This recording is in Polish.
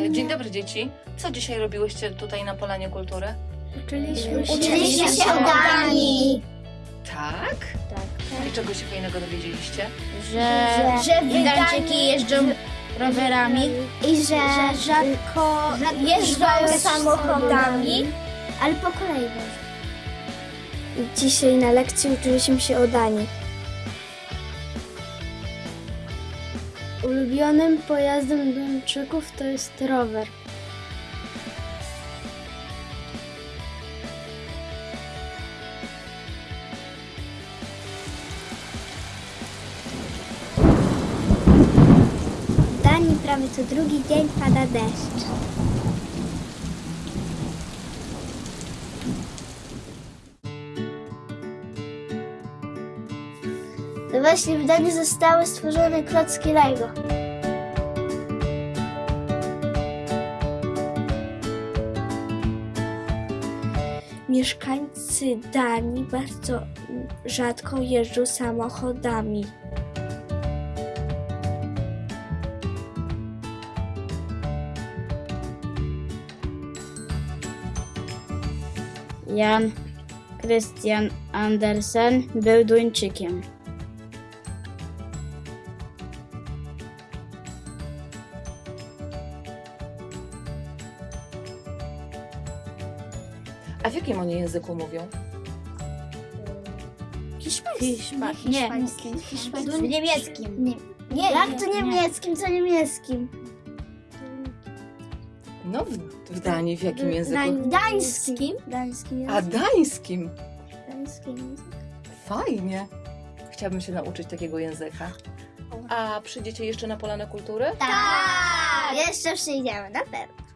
E, Dzień dobry dzieci. Co dzisiaj robiłyście tutaj na Polanie Kultury? Uczyliśmy się, Uczyliśmy się o Danii. Tak? Tak. I czego się fajnego dowiedzieliście? Że, Że Irlandczyki jeżdżą rowerami i że rzadko jeżdżą samochodami, ale po kolei. Dzisiaj na lekcji uczyliśmy się o Danii. Ulubionym pojazdem Duńczyków to jest rower. W Danii prawie co drugi dzień pada deszcz. To właśnie w Danii zostały stworzone klocki Lego. Mieszkańcy Danii bardzo rzadko jeżdżą samochodami. Jan Christian Andersen był Duńczykiem. A w jakim oni języku mówią? Hiszpańskim. Nie, Hiszpańskim. w niemieckim. Nie, nie, jak to niemieckim? Co niemieckim? No w, w Danii w jakim języku? Gdańskim. Gdańskim A dańskim. Gdańskim. Fajnie. Chciałabym się nauczyć takiego języka. A przyjdziecie jeszcze na Polanę Kultury? Tak! Jeszcze przyjdziemy, na pewno.